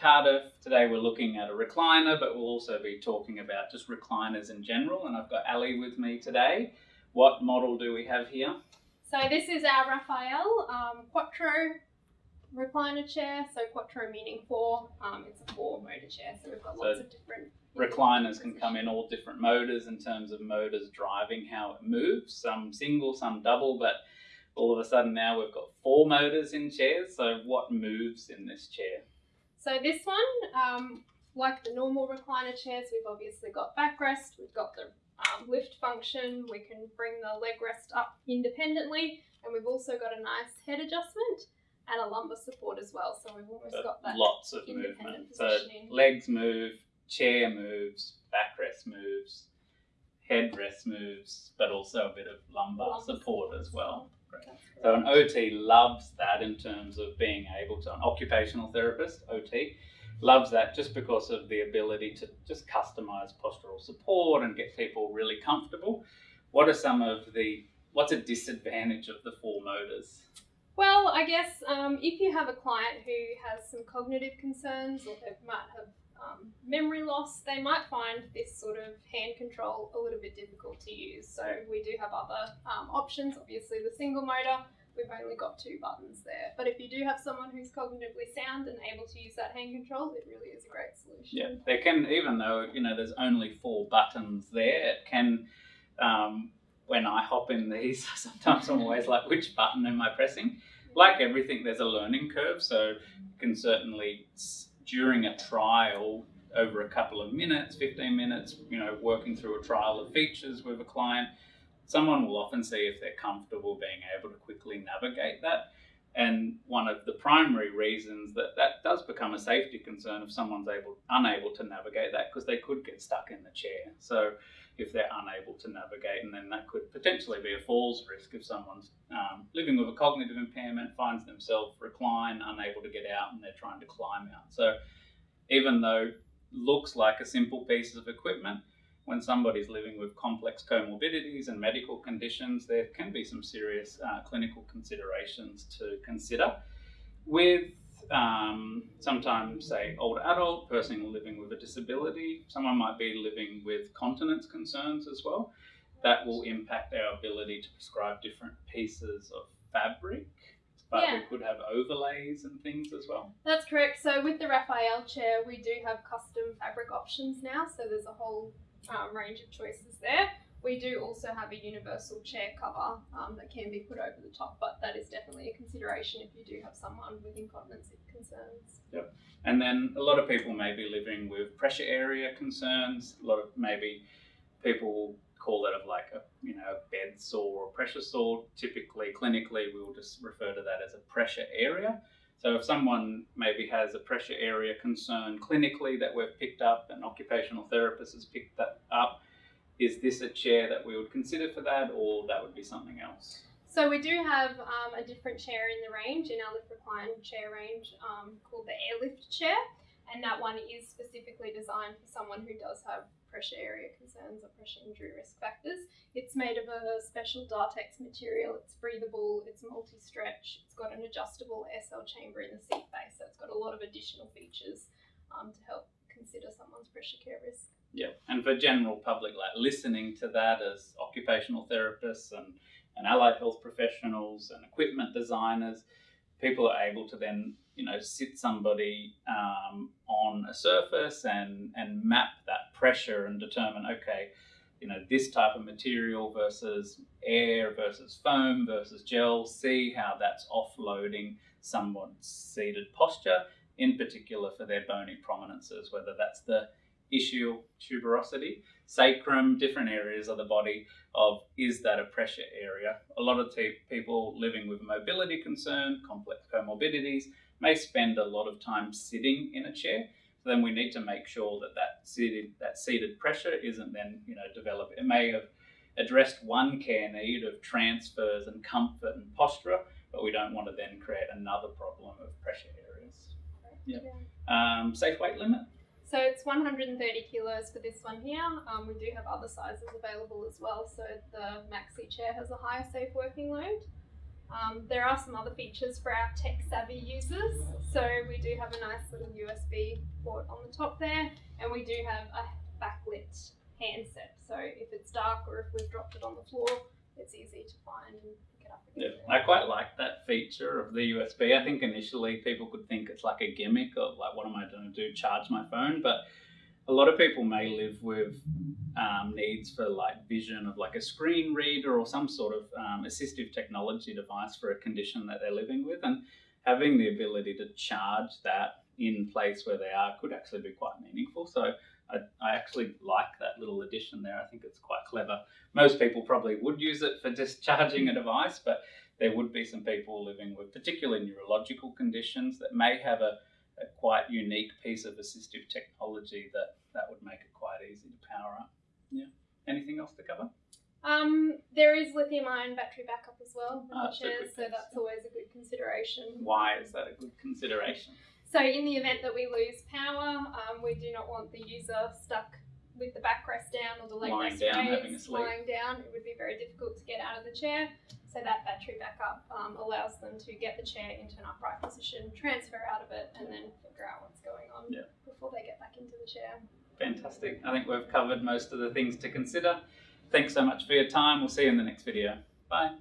Cardiff. Today we're looking at a recliner, but we'll also be talking about just recliners in general. And I've got Ali with me today. What model do we have here? So this is our Raphael um, Quattro recliner chair. So Quattro meaning four. Um, it's a four motor chair. So we've got lots of different Recliners can come in all different motors in terms of motors driving how it moves. Some single, some double, but all of a sudden now we've got four motors in chairs. So what moves in this chair? So this one, um, like the normal recliner chairs, we've obviously got backrest. We've got the um, lift function. We can bring the leg rest up independently, and we've also got a nice head adjustment and a lumbar support as well. So we've almost So got that. lots of movement. So legs move, chair moves, backrest moves, headrest moves, but also a bit of lumbar Lumbar support as well. So an. OT loves that in terms of being able to, an occupational therapist, OT, loves that just because of the ability to just customize postural support and get people really comfortable. What are some of the, what's a disadvantage of the four motors? Well, I guess um, if you have a client who has some cognitive concerns or they might have um, memory loss, they might find this sort of hand control a little bit difficult to use. So we do have other um, options. Obviously, the single motor, we've only got two buttons there. But if you do have someone who's cognitively sound and able to use that hand control, it really is a great solution. Yeah, there can even though you know there's only four buttons there, it can. Um, when I hop in these, sometimes I'm always like, which button am I pressing? Like everything, there's a learning curve, so you can certainly during a trial over a couple of minutes, 15 minutes, you know, working through a trial of features with a client, someone will often see if they're comfortable being able to quickly navigate that. And one of the primary reasons that that does become a safety concern if someone's able unable to navigate that because they could get stuck in the chair. So if they're unable to navigate, and then that could potentially be a falls risk if someone's um, living with a cognitive impairment, finds themselves reclined, unable to get out, and they're trying to climb out. So even though looks like a simple piece of equipment, when somebody's living with complex comorbidities and medical conditions, there can be some serious uh, clinical considerations to consider. With um, sometimes, say, older adult, person living with a disability, someone might be living with continence concerns as well. That will impact our ability to prescribe different pieces of fabric, but Yeah. we could have overlays and things as well. That's correct. So with the Raphael chair, we do have custom fabric options now. So there's a whole um, range of choices there. We do also have a universal chair cover um, that can be put over the top, but that is definitely a consideration if you do have someone with incontinence concerns. Yep. And then a lot of people may be living with pressure area concerns. A lot of maybe people call it of like a you know a bed sore or pressure sore. Typically, clinically, we will just refer to that as a pressure area. So if someone maybe has a pressure area concern clinically that we've picked up, an occupational therapist has picked that up, is this a chair that we would consider for that, or that would be something else? So we do have um, a different chair in the range, in our lift recline chair range, um, called the airlift chair, and that one is specifically designed for someone who does have pressure area concerns or pressure injury risk factors. It's made of a special Dartex material. It's breathable. It's multi-stretch. It's got an adjustable air cell chamber in the seat base, so it's got a lot of additional features um, to help consider someone's pressure care risk. Yeah, and for general public, like listening to that as occupational therapists and, and allied health professionals and equipment designers, people are able to then, you know, sit somebody um, on a surface and, and map that pressure and determine, okay, you know, this type of material versus air versus foam versus gel, see how that's offloading someone's seated posture, in particular for their bony prominences, whether that's the ischial tuberosity, sacrum, different areas of the body of is that a pressure area. A lot of people living with mobility concern, complex comorbidities, may spend a lot of time sitting in a chair. So then we need to make sure that that seated, that seated pressure isn't then, you know, developed. It may have addressed one care need of transfers and comfort and posture, but we don't want to then create another problem of pressure Yeah. Um, safe weight limit. So it's 130 kilos for this one here. Um, we do have other sizes available as well. So the maxi chair has a higher safe working load. Um, there are some other features for our tech savvy users. So we do have a nice little USB port on the top there, and we do have a backlit handset. So if it's dark or if we've dropped it on the floor, it's easy to find and pick it up Yeah. I quite like that feature of the USB. I think initially people could think it's like a gimmick of like, what am I going to do? Charge my phone? But a lot of people may live with um, needs for like vision of like a screen reader or some sort of um, assistive technology device for a condition that they're living with, and having the ability to charge that in place where they are could actually be quite meaningful. So. I, I actually like that little addition there. I think it's quite clever. Most people probably would use it for discharging a device, but there would be some people living with particularly neurological conditions that may have a, a quite unique piece of assistive technology that that would make it quite easy to power up. Yeah. Anything else to cover? Um, there is lithium ion battery backup as well in Ah, the that's a good chairs, so that's always a good consideration. Why is that a good consideration? So in the event that we lose power, um, we do not want the user stuck with the backrest down or the leg Lying rest down, raised, having a sleep. lying down. It would be very difficult to get out of the chair. So that battery backup um, allows them to get the chair into an upright position, transfer out of it, and then figure out what's going on Yeah. before they get back into the chair. Fantastic. I think we've covered most of the things to consider. Thanks so much for your time. We'll see you in the next video. Bye.